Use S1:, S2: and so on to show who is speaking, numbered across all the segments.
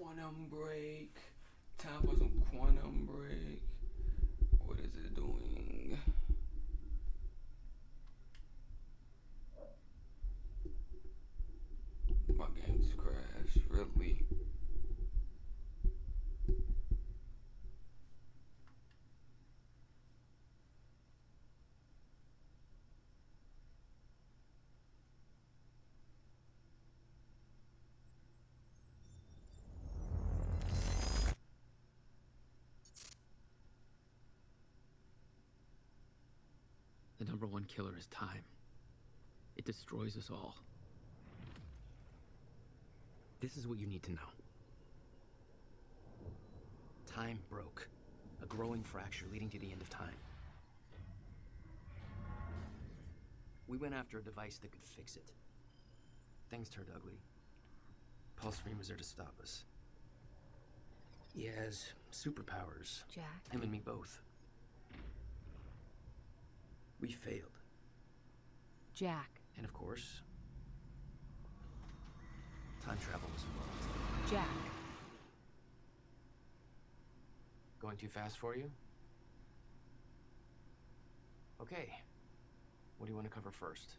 S1: quantum break. Time for some quantum break. What is it doing? My game's crashed, really.
S2: The number one killer is time. It destroys us all. This is what you need to know. Time broke. A growing fracture leading to the end of time. We went after a device that could fix it. Things turned ugly. Paul Serene was there to stop us. He has superpowers.
S3: Jack?
S2: Him and me both. We failed.
S3: Jack.
S2: And of course, time travel was involved.
S3: Jack.
S2: Going too fast for you? Okay. What do you want to cover first?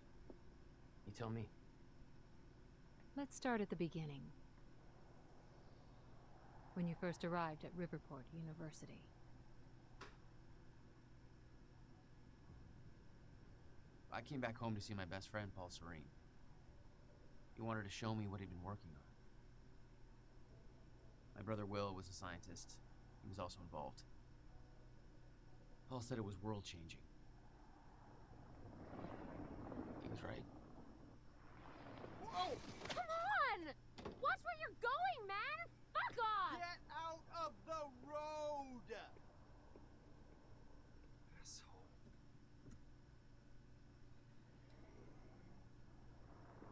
S2: You tell me.
S3: Let's start at the beginning. When you first arrived at Riverport University.
S2: I came back home to see my best friend, Paul Serene. He wanted to show me what he'd been working on. My brother Will was a scientist. He was also involved. Paul said it was world changing. He was right.
S4: Whoa!
S5: Come on! Watch where you're going, man! Fuck off!
S4: Get out of the road!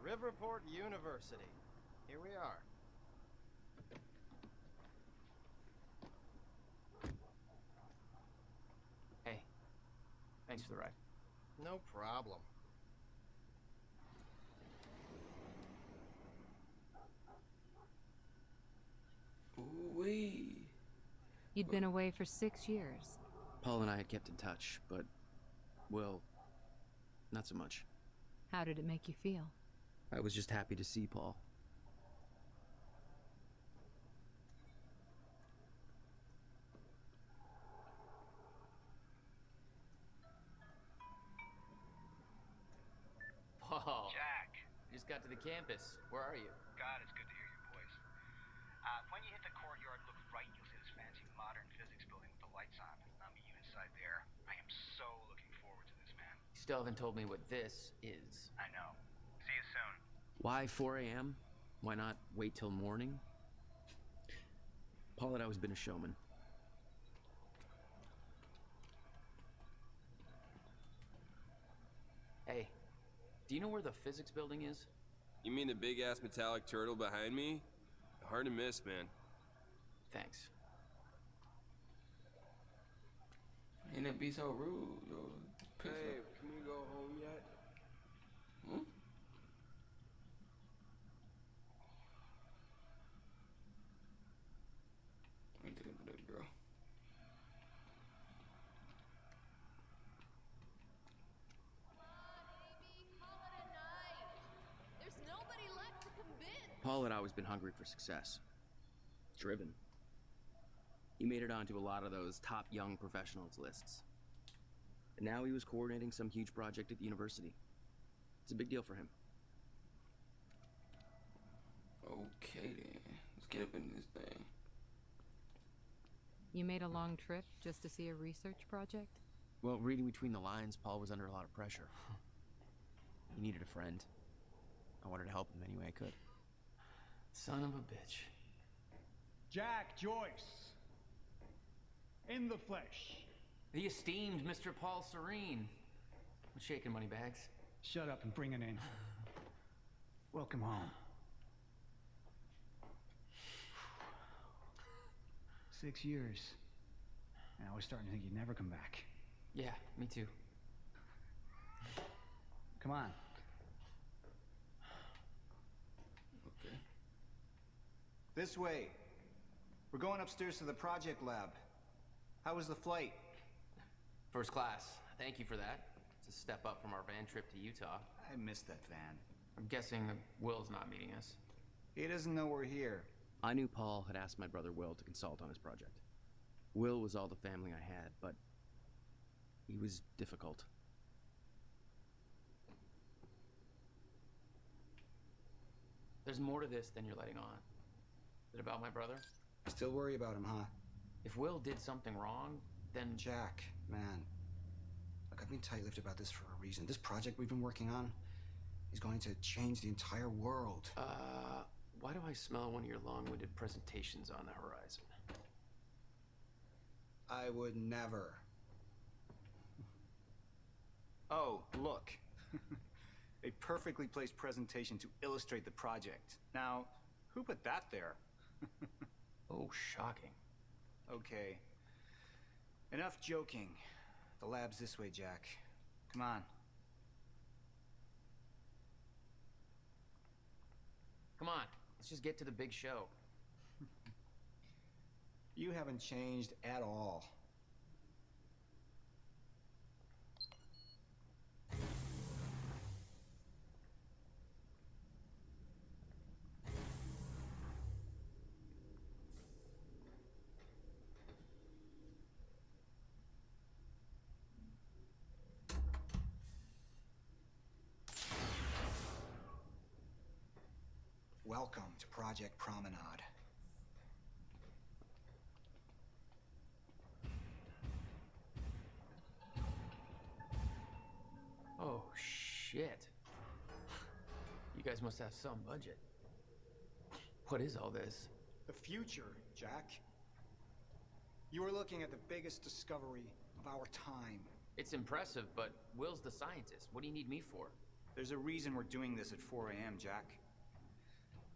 S4: Riverport University. Here we are.
S2: Hey, thanks for the ride.
S4: No problem.
S1: Ooh-wee.
S3: You'd been away for six years.
S2: Paul and I had kept in touch, but, well, not so much.
S3: How did it make you feel?
S2: I was just happy to see Paul. Paul.
S6: Jack.
S2: You Just got to the campus. Where are you?
S6: God, it's good to hear your voice. Uh, when you hit the courtyard, look right, you'll see this fancy modern physics building with the lights on. I'll meet you inside there. I am so looking forward to this, man.
S2: You still haven't told me what this is.
S6: I know. See you soon.
S2: Why 4 a.m.? Why not wait till morning? Paul had always been a showman. Hey, do you know where the physics building is?
S7: You mean the big ass metallic turtle behind me? Hard to miss, man.
S2: Thanks.
S1: Ain't it be so rude, yo?
S7: Hey,
S1: off.
S7: can we go home yet?
S1: Hmm? Let me take a look, girl.
S5: There's nobody left to convince.
S2: Paul had always been hungry for success. Driven. He made it onto a lot of those top young professionals lists. And now he was coordinating some huge project at the university. It's a big deal for him.
S1: Okay then. Let's get up in this thing.
S3: You made a long trip just to see a research project?
S2: Well, reading between the lines, Paul was under a lot of pressure. he needed a friend. I wanted to help him any way I could. Son of a bitch.
S8: Jack Joyce. In the flesh.
S2: The esteemed Mr. Paul Serene. What's shaking, money bags?
S8: Shut up and bring it in. Welcome home. Six years. And I was starting to think you'd never come back.
S2: Yeah, me too.
S8: Come on.
S1: Okay.
S4: This way.
S6: We're going upstairs to the project lab. How was the flight?
S8: First class. Thank you for that. It's a step up from our van trip to Utah.
S6: I missed that van.
S8: I'm guessing that Will's not meeting us.
S6: He doesn't know we're here.
S8: I knew Paul had asked my brother Will to consult on his project. Will was all the family I had, but he was difficult. There's more to this than you're letting on. Is it about my brother?
S6: Still worry about him, huh?
S8: If Will did something wrong, then
S6: Jack, man. Look, I've been tight-lipped about this for a reason. This project we've been working on is going to change the entire world.
S8: Uh, why do I smell one of your long-winded presentations on the horizon?
S6: I would never. Oh, look. A perfectly placed presentation to illustrate the project. Now, who put that there?
S8: oh, shocking.
S6: Okay. Enough joking. The lab's this way, Jack. Come on.
S8: Come on, let's just get to the big show.
S6: You haven't changed at all. Welcome to Project Promenade.
S8: Oh, shit. You guys must have some budget. What is all this?
S6: The future, Jack. You are looking at the biggest discovery of our time.
S8: It's impressive, but Will's the scientist. What do you need me for?
S6: There's a reason we're doing this at 4 a.m., Jack.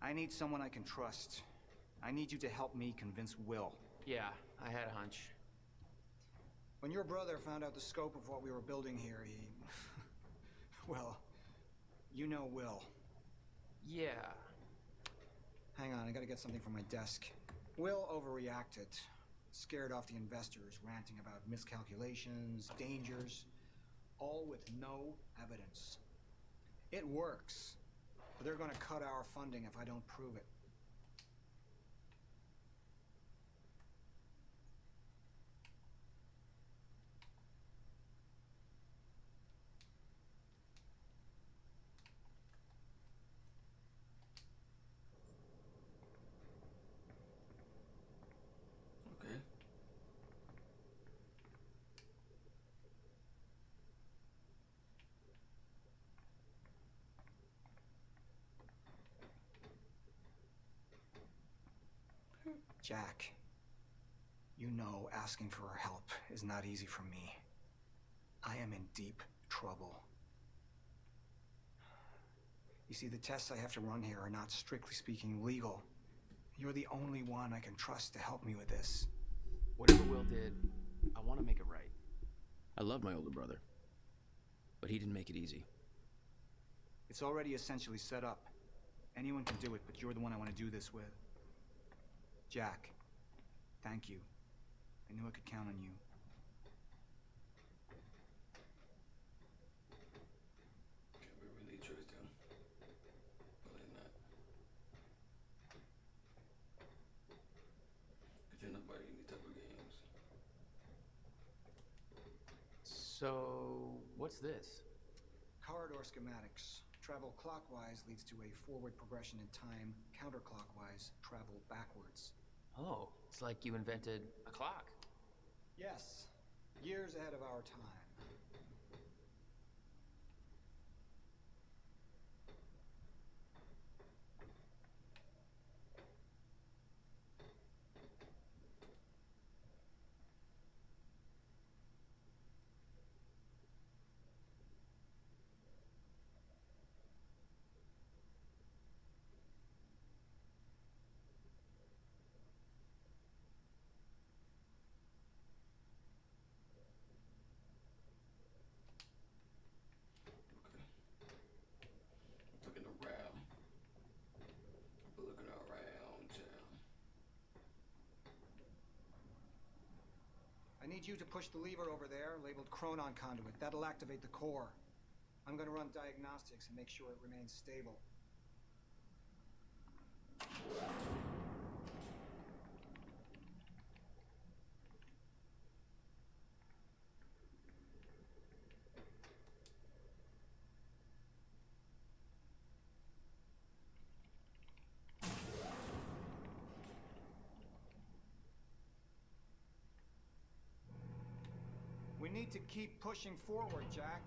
S6: I need someone I can trust. I need you to help me convince Will.
S8: Yeah, I had a hunch.
S6: When your brother found out the scope of what we were building here, he... well, you know Will.
S8: Yeah.
S6: Hang on, I gotta get something from my desk. Will overreacted. Scared off the investors, ranting about miscalculations, dangers, all with no evidence. It works, but they're gonna cut our funding if I don't prove it. Jack, you know asking for our help is not easy for me. I am in deep trouble. You see, the tests I have to run here are not strictly speaking legal. You're the only one I can trust to help me with this.
S8: Whatever Will did, I want to make it right. I love my older brother, but he didn't make it easy.
S6: It's already essentially set up. Anyone can do it, but you're the one I want to do this with. Jack, thank you. I knew I could count on you.
S1: Can we really trust him? Probably not. Cause ain't nobody in these type of games.
S8: So, what's this?
S6: Corridor schematics. Travel clockwise leads to a forward progression in time. Counterclockwise, travel backwards.
S8: Oh, it's like you invented a clock.
S6: Yes, years ahead of our time. Need you to push the lever over there, labeled Chronon Conduit. That'll activate the core. I'm gonna run diagnostics and make sure it remains stable. To keep pushing forward, Jack.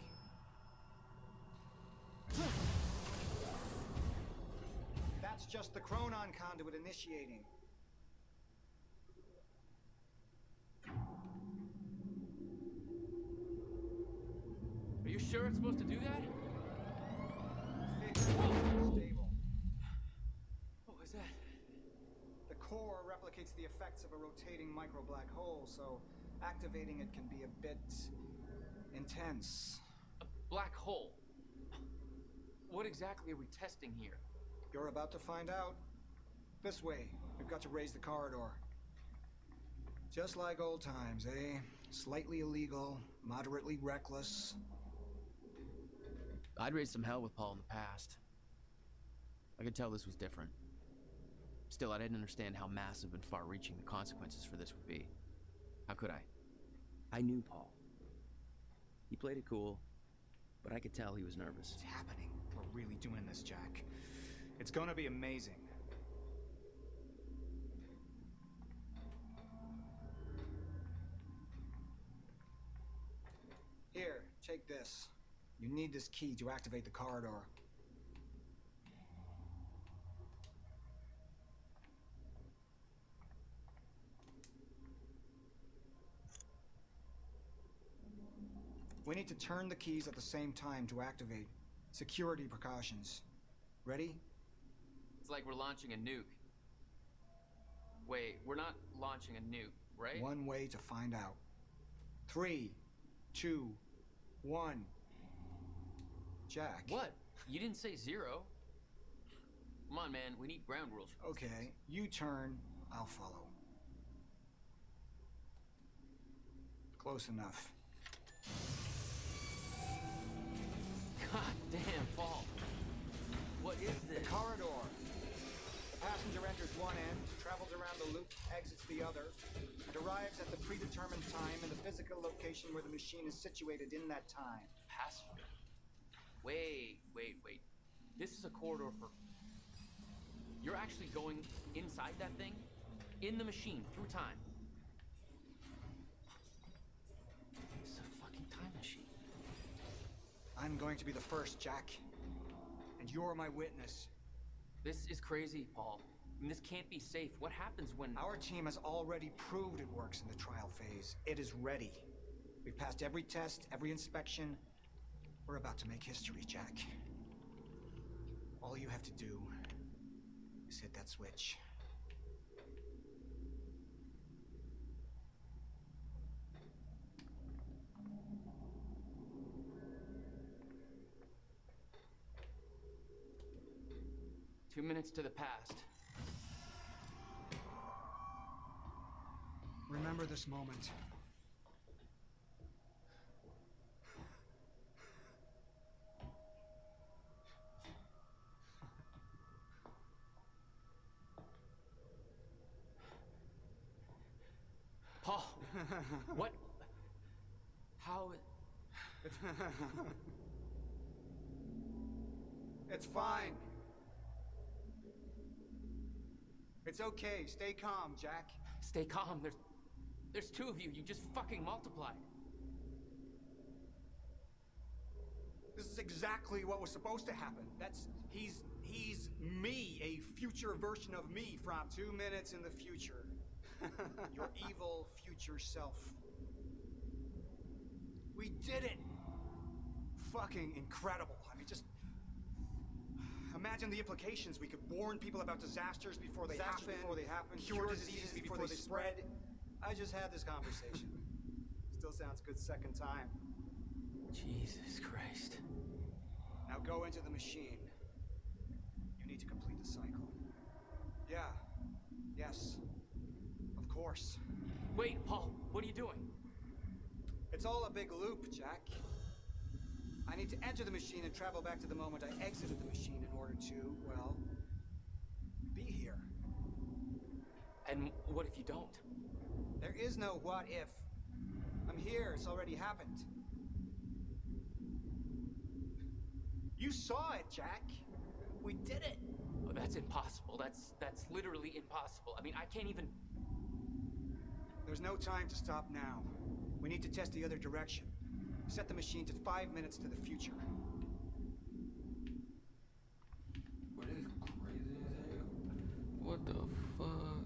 S6: That's just the Chronon conduit initiating.
S8: Are you sure it's supposed to do that?
S6: Stable.
S8: What was that?
S6: The core replicates the effects of a rotating micro black hole, so activating it can be a bit intense.
S8: A black hole. What exactly are we testing here?
S6: You're about to find out. This way. We've got to raise the corridor. Just like old times, eh? Slightly illegal, moderately reckless.
S8: I'd raised some hell with Paul in the past. I could tell this was different. Still, I didn't understand how massive and far reaching the consequences for this would be. How could I? I knew Paul. He played it cool, but I could tell he was nervous.
S6: It's happening. We're really doing this, Jack. It's gonna be amazing. Here, take this. You need this key to activate the corridor. We need to turn the keys at the same time to activate. Security precautions. Ready?
S8: It's like we're launching a nuke. Wait, we're not launching a nuke, right?
S6: One way to find out. Three, two, one. Jack.
S8: What? You didn't say zero. Come on, man. We need ground rules.
S6: Okay, you turn, I'll follow. Close enough.
S8: Damn, Paul. What is this?
S6: corridor. The passenger enters one end, travels around the loop, exits the other, and arrives at the predetermined time and the physical location where the machine is situated in that time.
S8: Passenger. Wait, wait, wait. This is a corridor for. You're actually going inside that thing? In the machine, through time.
S6: I'm going to be the first, Jack. And you're my witness.
S8: This is crazy, Paul. I mean, this can't be safe. What happens when.
S6: Our team has already proved it works in the trial phase. It is ready. We've passed every test, every inspection. We're about to make history, Jack. All you have to do is hit that switch.
S8: Minutes to the past.
S6: Remember this moment.
S8: Paul! what? How.
S6: It's fine. It's okay. Stay calm, Jack.
S8: Stay calm. There's. There's two of you. You just fucking multiplied.
S6: This is exactly what was supposed to happen. That's he's he's me, a future version of me from two minutes in the future. Your evil future self. We did it! Fucking incredible. I mean, just imagine the implications. We could warn people about disasters before they
S4: Disasters
S6: happen.
S4: before they happen,
S6: Cure
S4: cure
S6: diseases
S4: diseases
S6: before,
S4: before
S6: they
S4: they
S6: spread. I just had this conversation. Still sounds good second time.
S8: Jesus Christ.
S6: Now go into the machine. You need to complete the cycle. Yeah. Yes. Of course.
S8: Wait, Paul, what are you doing?
S6: It's all a big loop, Jack. I need to enter the machine and travel back to the moment I exited the machine in order to, well, be here.
S8: And what if you don't?
S6: There is no what if. I'm here, it's already happened. You saw it, Jack. We did it.
S8: Oh, that's impossible. That's that's literally impossible. I mean, I can't even.
S6: There's no time to stop now. We need to test the other direction. Set the machine to five minutes to the future.
S1: What is crazy as hell? What the fuck?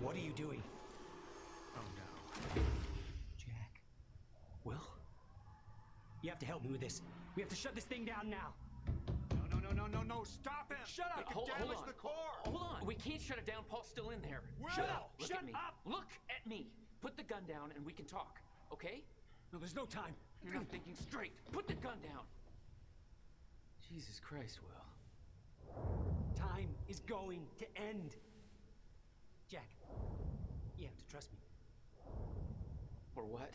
S9: What are you doing? Oh no. Jack. Will? You have to help me with this. We have to shut this thing down now.
S6: No, no, no, stop him!
S9: Shut up!
S8: Hold,
S9: It
S8: hold
S9: damaged
S8: on.
S9: the core!
S8: Hold on. We can't shut it down. Paul's still in there.
S9: Shut up!
S8: Look
S9: Shut
S8: at me.
S9: up!
S8: Look at me. Put the gun down and we can talk. Okay?
S9: No, there's no time.
S8: You're not thinking straight. Put the gun down. Jesus Christ, Will.
S9: Time is going to end. Jack, you have to trust me.
S8: Or what?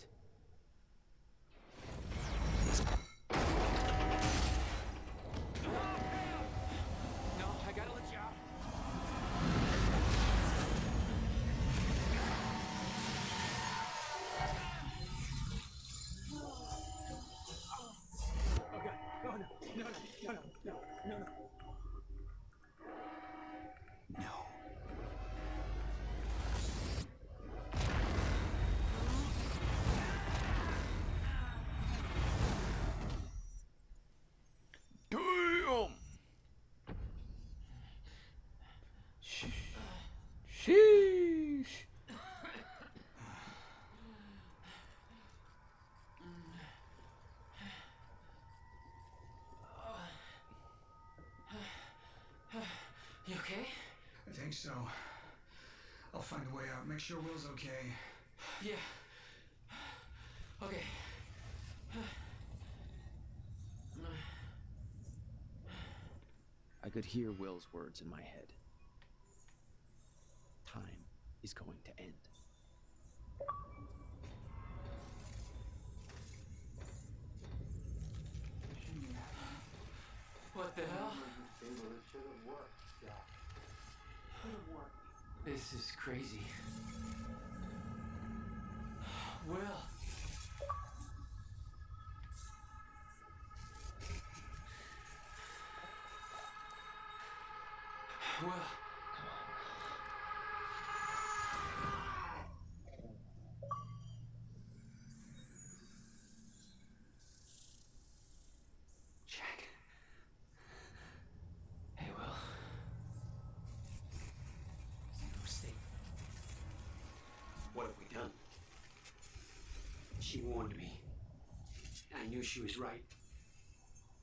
S6: So. I'll find a way out. Make sure Will's okay.
S8: Yeah. Okay.
S4: I could hear Will's words in my head. Time is going to end.
S8: This is crazy. Will.
S9: She warned me. I knew she was right.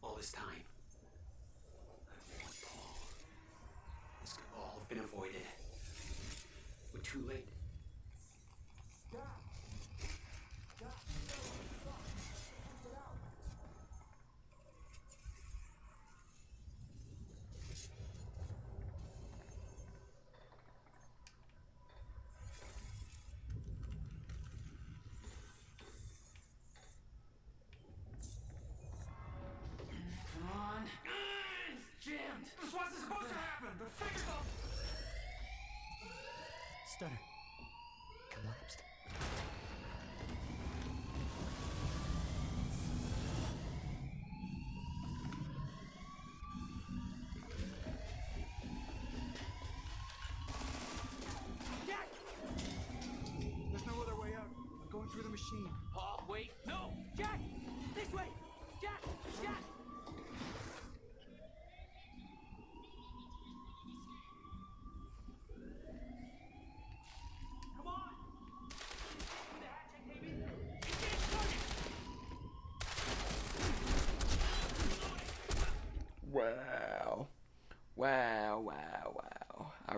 S9: All this time. I warned Paul. This could all have been avoided. We're too late.
S8: Come on. This wasn't supposed to happen. The fingers all.
S9: Stutter.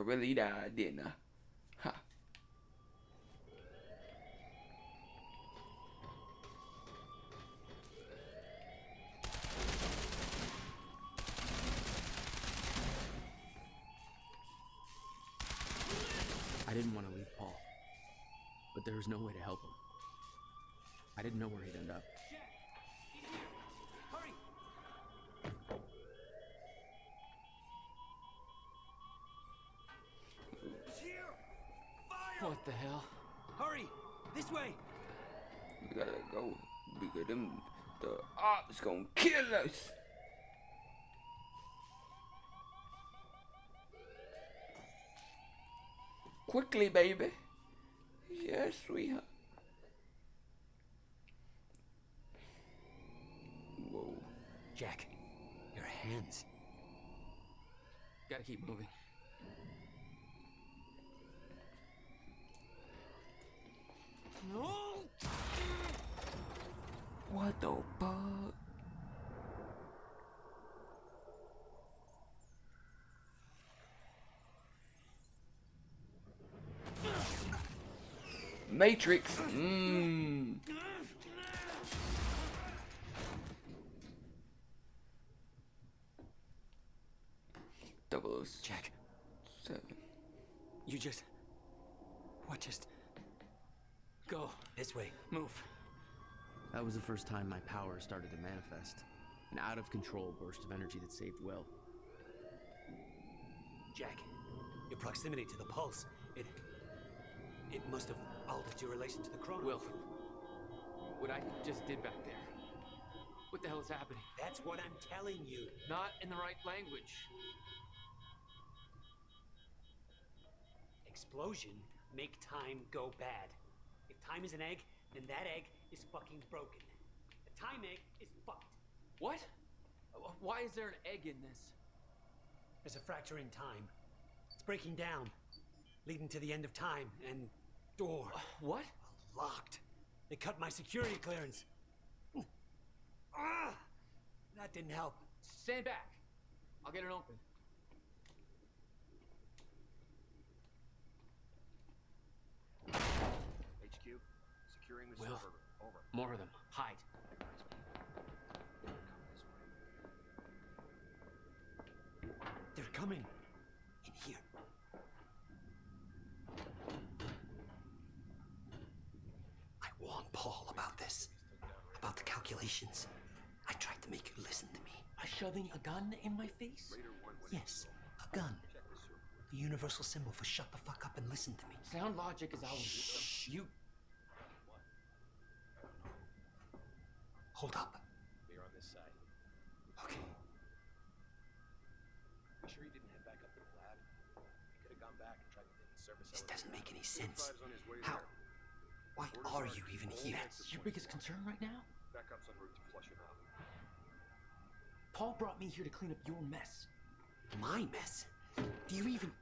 S1: really died, didn't I? Huh.
S8: I didn't want to leave Paul, but there was no way to help him. I didn't know where he'd end up.
S9: This way!
S1: We gotta go because them the ops gonna kill us. Quickly, baby. Yes, sweetheart. Whoa.
S9: Jack, your hands.
S8: Gotta keep moving.
S1: What the fuck? Matrix. Mmm. Double
S9: Jack,
S1: seven.
S9: you just. What just. Go. This way. Move.
S8: That was the first time my power started to manifest. An out of control burst of energy that saved Will.
S9: Jack, your proximity to the pulse, it. It must have altered your relation to the chronon.
S10: Will, what I just did back there. What the hell is happening?
S9: That's what I'm telling you.
S10: Not in the right language.
S9: Explosion make time go bad. If time is an egg, then that egg is fucking broken. The time egg is fucked.
S10: What? Why is there an egg in this?
S9: There's a fracture in time. It's breaking down, leading to the end of time, and door.
S10: What?
S9: Locked. They cut my security clearance. Ah! That didn't help.
S10: Stand back. I'll get it open.
S11: HQ, securing the
S10: Will.
S11: server. Over.
S10: More of them. Hide.
S9: They're coming. In here. I warned Paul about this. About the calculations. I tried to make you listen to me.
S10: By shoving a gun in my face?
S9: Yes, a gun. The universal symbol for shut the fuck up and listen to me.
S10: Sound logic is always you.
S9: Hold up.
S11: We're on this side.
S9: Okay.
S11: You sure he didn't head back up to the lab? He could have gone back and tried the hidden service
S9: This doesn't make any sense.
S11: 45's on his way
S9: How? Why are you even here?
S10: That's your biggest concern right now?
S11: Backup's en route to Flushing Out.
S10: Paul brought me here to clean up your mess.
S9: My mess? Do you even.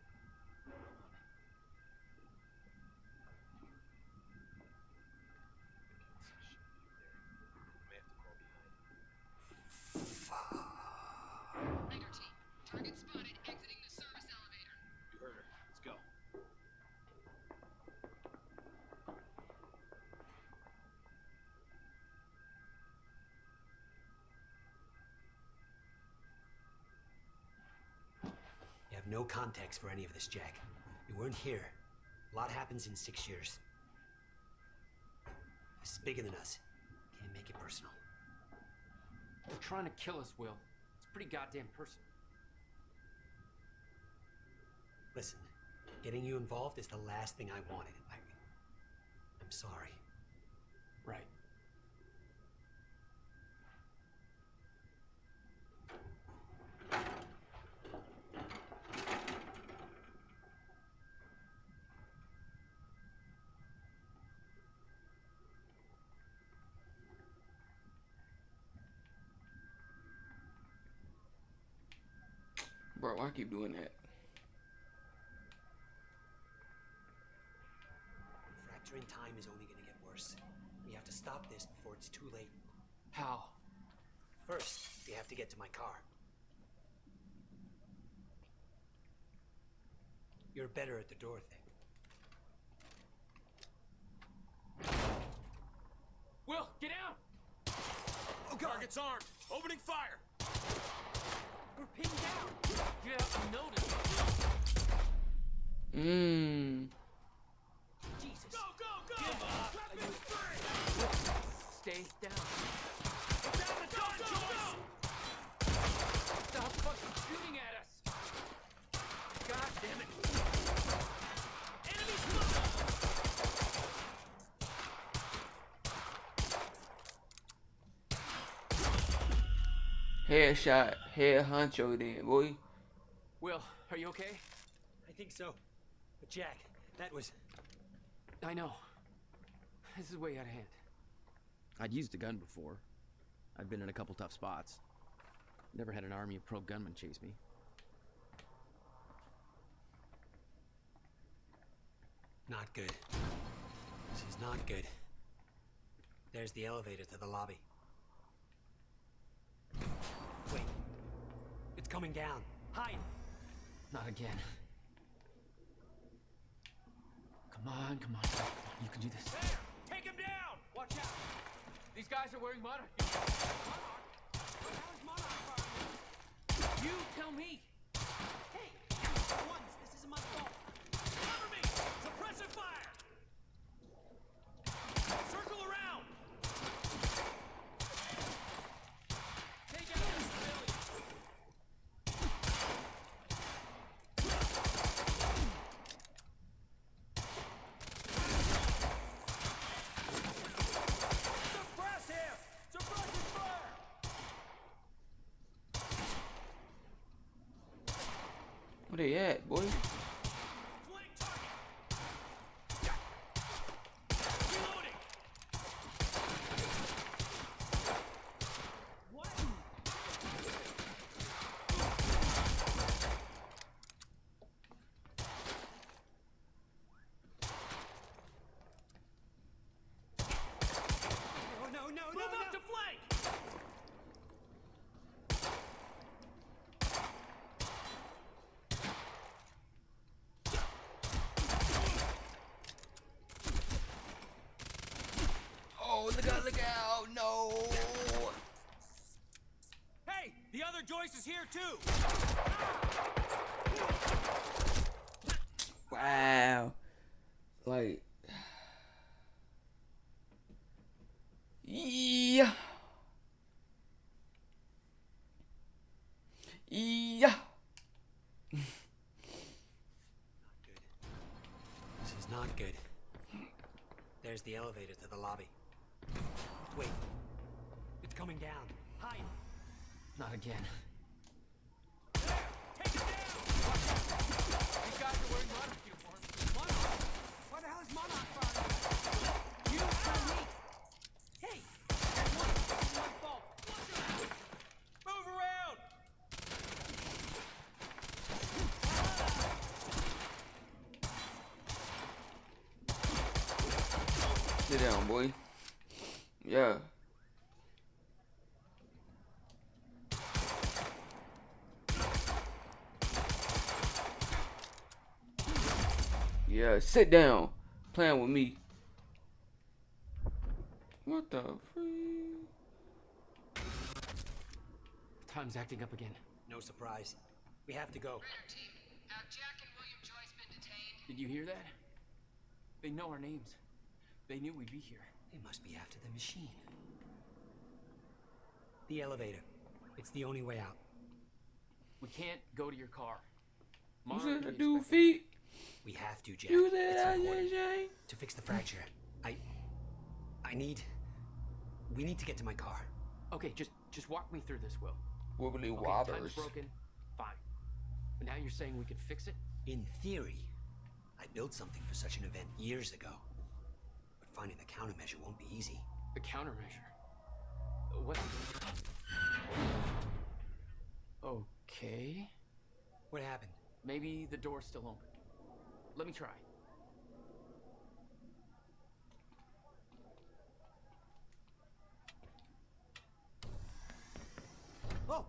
S9: No context for any of this, Jack. You weren't here. A lot happens in six years. This is bigger than us. Can't make it personal.
S10: They're trying to kill us, Will. It's pretty goddamn personal.
S9: Listen, getting you involved is the last thing I wanted. I, I'm sorry.
S1: Bro, I keep doing that.
S9: Fracturing time is only gonna get worse. We have to stop this before it's too late.
S10: How?
S9: First, we have to get to my car. You're better at the door thing.
S10: Will, get out!
S9: Oh, God.
S7: Target's armed. Opening fire.
S10: We're pinned down. You haven't.
S1: Mmm.
S8: Stay down.
S1: Headshot, head honcho then, boy.
S8: Will, are you okay?
S9: I think so. But Jack, that was.
S8: I know. This is way out of hand.
S12: I'd used a gun before. I'd been in a couple tough spots. Never had an army of pro gunmen chase me.
S9: Not good. This is not good. There's the elevator to the lobby. Wait. It's coming down. Hide!
S8: Not again. Come on, come on, come on. You can do this.
S13: Take him down! Watch out!
S8: These guys are wearing monarch.
S13: You tell me!
S9: Hey! Once, this isn't my fault!
S13: Cover me! Suppressive fire! Circle around! Take out the civilians! Suppress him! Suppressive fire!
S1: Where they at, boy?
S9: Oh, no, no,
S13: Move
S9: no,
S13: up
S9: no!
S13: to flank!
S1: Oh, look out, look out, no!
S13: Other Joyce is here too!
S1: Wow. Like. Yeah. Yeah.
S9: This is not good. There's the elevator to the lobby. Wait. It's coming down. Hide!
S8: Not again.
S13: Take him down!
S8: These guys are wearing monarch uniforms.
S9: Monarch! Why the hell is Monarch firing?
S13: You tell me!
S9: Hey! That one, this is my fault!
S13: Move around!
S1: Sit down, boy. Yeah. Yeah, sit down. Playing with me. What the freak?
S8: Time's acting up again.
S9: No surprise. We have to go.
S14: Team, have Jack and William Joyce been detained?
S8: Did you hear that? They know our names. They knew we'd be here.
S9: They must be after the machine. The elevator. It's the only way out.
S8: We can't go to your car.
S1: You
S8: Mara
S1: said the
S8: already
S1: dude
S8: expected-
S1: feet?
S9: We have to, Jack.
S1: You
S9: It's
S1: said that. JJ?
S9: To fix the fracture. I... I need... We need to get to my car.
S8: Okay, just just walk me through this, Will.
S1: Wibbly
S8: Okay, time's
S1: wobbers.
S8: broken. Fine. But now you're saying we could fix it?
S9: In theory, I built something for such an event years ago. But finding the countermeasure won't be easy.
S8: The countermeasure. What? Okay.
S9: What happened?
S8: Maybe the door's still open. Let me try.
S9: Oh!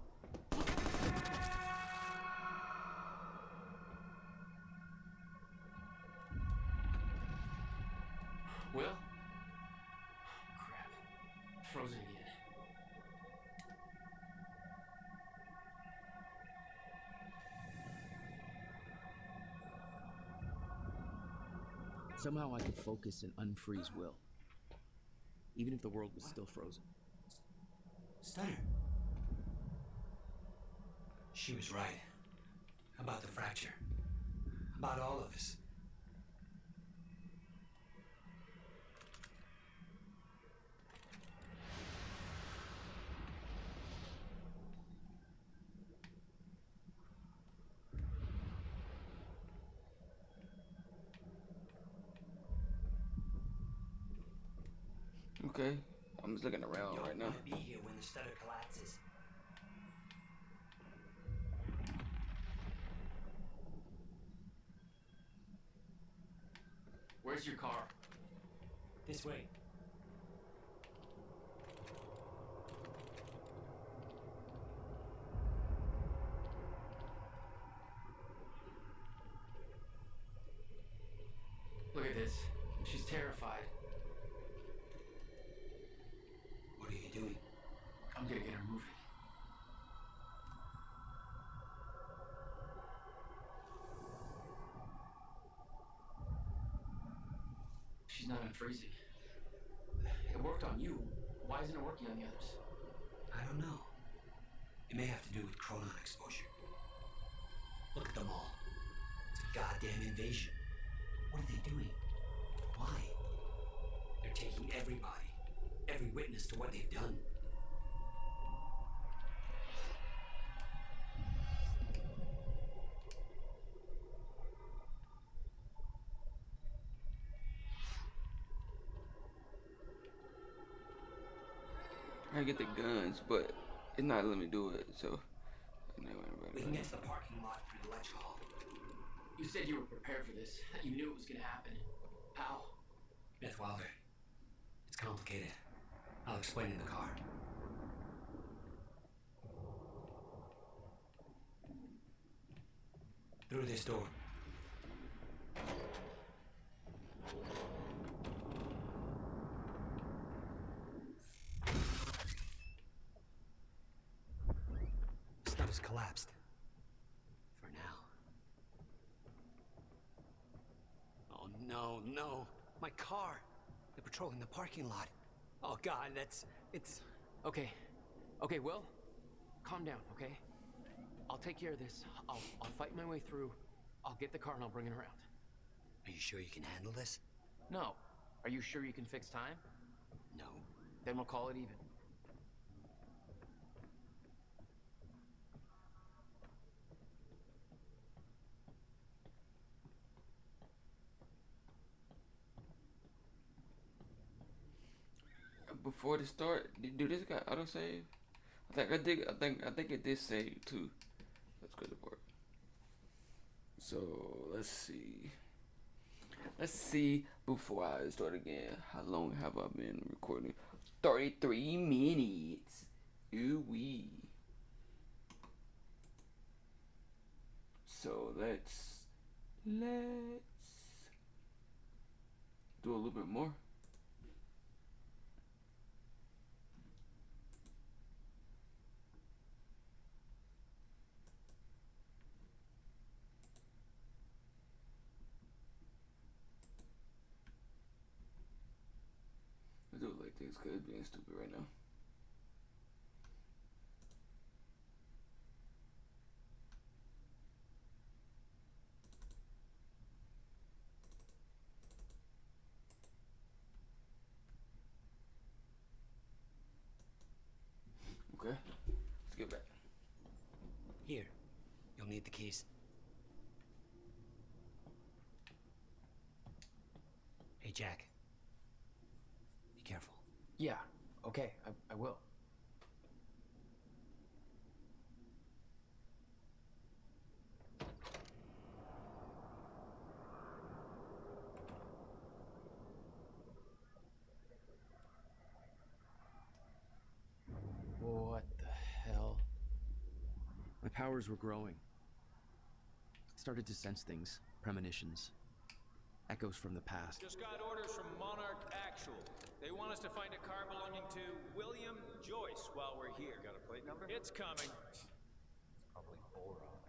S12: Somehow I could focus and unfreeze Will.
S15: even if the world was still frozen.
S9: Stutter. She was right. About the fracture. About all of us.
S1: Okay, I'm just looking around
S9: Don't
S1: right now.
S9: be here when the stutter collapses.
S8: Where's your car?
S9: This way.
S8: Look at this. She's terrified.
S9: What are you doing?
S8: I'm gonna get her moving. She's not unfreezing. It worked on you. Why isn't it working on the others?
S9: I don't know. It may have to do with chronon exposure. Look at them all. It's a goddamn invasion. What are they doing? Why? They're taking everybody, every witness to what they've done.
S1: I get the guns, but it's not letting me do it. So, no,
S9: We can get to the parking lot through the lecture hall.
S8: You said you were prepared for this. You knew it was gonna happen. How?
S9: Beth Wilder. It's complicated. I'll explain in the car. Through this door. Stuff has collapsed. For now. Oh no, no. My car. They're patrolling the parking lot. Oh god, that's it's
S8: Okay. Okay, Will. Calm down, okay? I'll take care of this. I'll, I'll fight my way through. I'll get the car and I'll bring it around.
S9: Are you sure you can handle this?
S8: No. Are you sure you can fix time?
S9: No.
S8: Then we'll call it even.
S1: Before the start, do this guy got autosave? I think I did. I think I think it did save too. That's good part. So let's see. Let's see before I start again. How long have I been recording? Thirty-three minutes. Ooh wee. So let's let's do a little bit more. I because it's being stupid right now. Okay, let's get back.
S9: Here. You'll need the keys. Hey, Jack. Be careful.
S8: Yeah, okay, I, I will. What the hell?
S15: My powers were growing. I started to sense things, premonitions, echoes from the past.
S16: Just got orders from Monarch Actual. They want us to find a car belonging to William Joyce while we're here. Got a plate number? It's coming.
S11: It's probably boron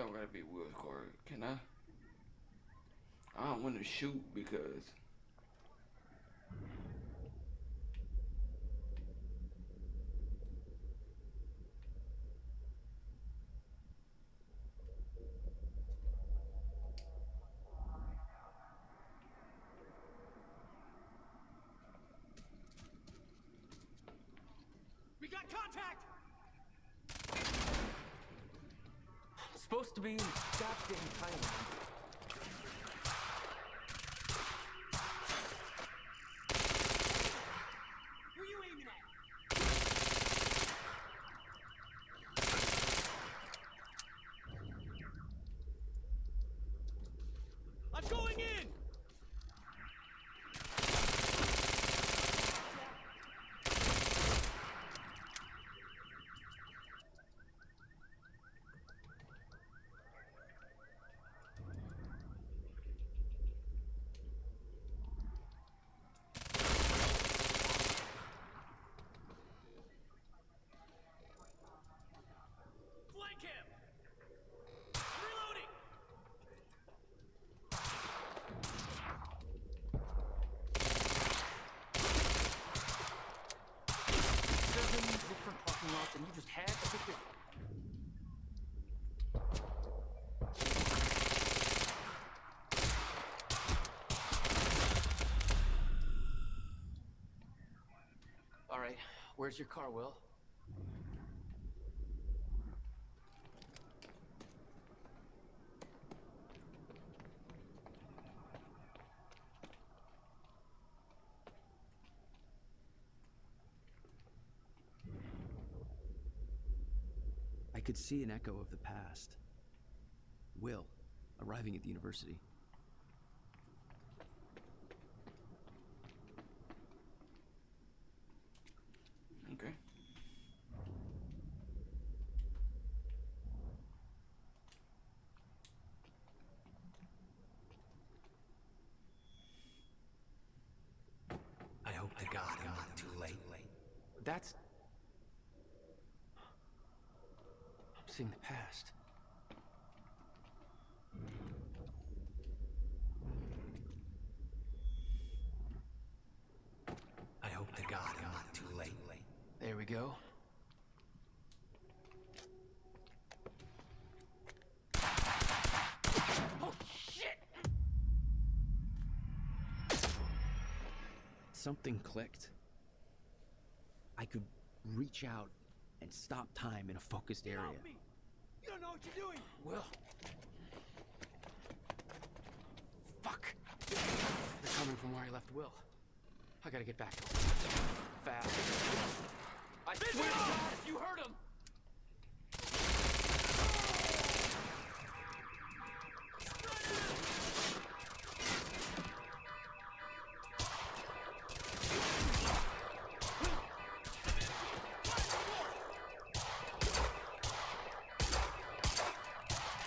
S1: Don't gotta be Will's car. Can I? I don't want to shoot because.
S13: We got contact!
S8: supposed to be in goddamn Thailand.
S13: Who you aiming at? I'm going in! Flank him! I'm reloading!
S8: Seven different fucking lots, and you just had to pick your. All right, where's your car, Will?
S17: I could see an echo of the past. Will, arriving at the university.
S1: Okay.
S9: I hope to God I'm not too late.
S8: That's. I'm seeing the past.
S9: I hope to God I'm not too late.
S8: There we go. Oh, shit!
S17: Something clicked. I could reach out and stop time in a focused area.
S13: You don't know what you're doing!
S8: Will. Fuck! They're coming from where I left Will. I gotta get back to him. Fast. I swear to God, you heard him!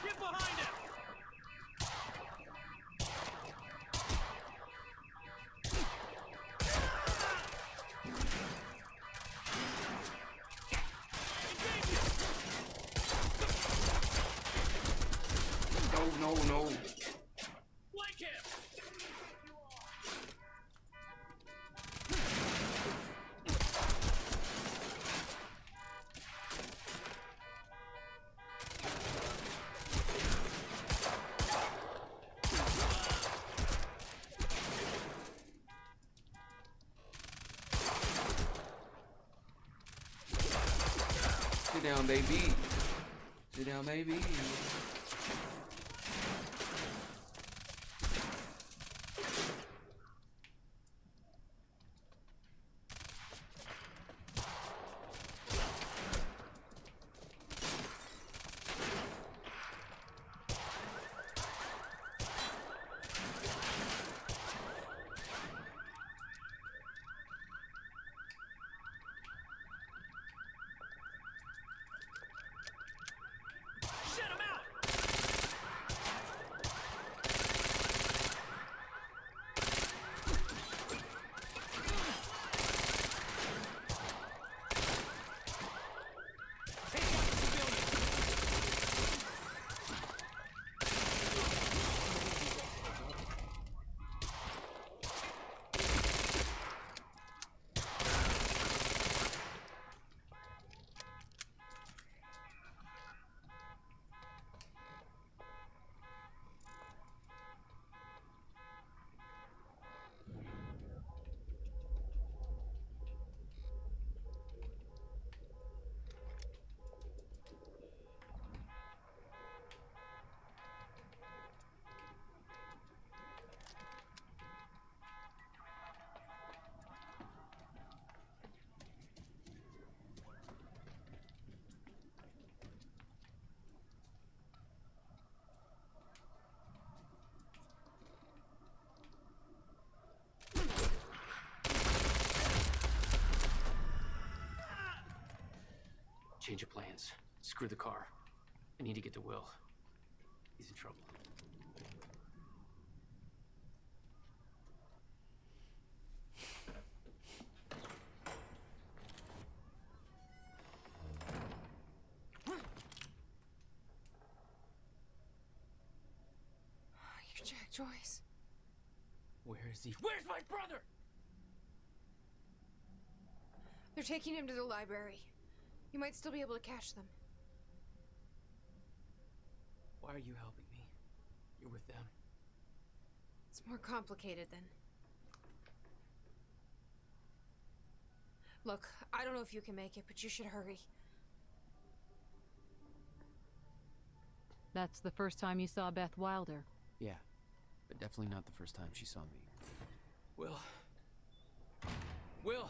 S13: Get behind him!
S1: No, no.
S13: Him!
S1: Down, baby. Sit down, baby.
S8: Change of plans. Screw the car. I need to get to Will. He's in trouble.
S18: Oh, you're Jack Joyce.
S8: Where is he? Where's my brother?
S18: They're taking him to the library. You might still be able to catch them.
S8: Why are you helping me? You're with them.
S18: It's more complicated than. Look, I don't know if you can make it, but you should hurry.
S3: That's the first time you saw Beth Wilder.
S19: Yeah, but definitely not the first time she saw me.
S8: Will. Will!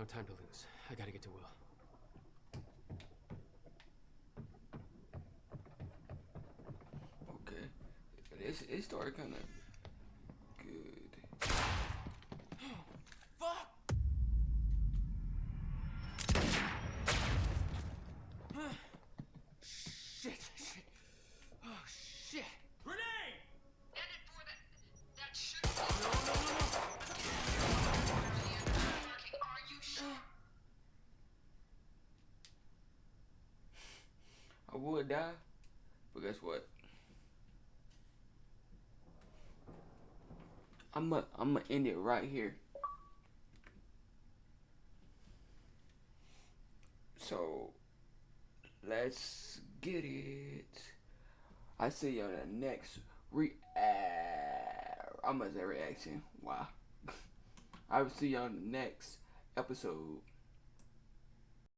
S8: No time to lose. I gotta get to Will.
S1: Okay. It's, it started kind of die, but guess what? I'm i I'm gonna end it right here. So let's get it. I see you on the next re. I'm gonna say reaction. Wow. I will see you on the next episode.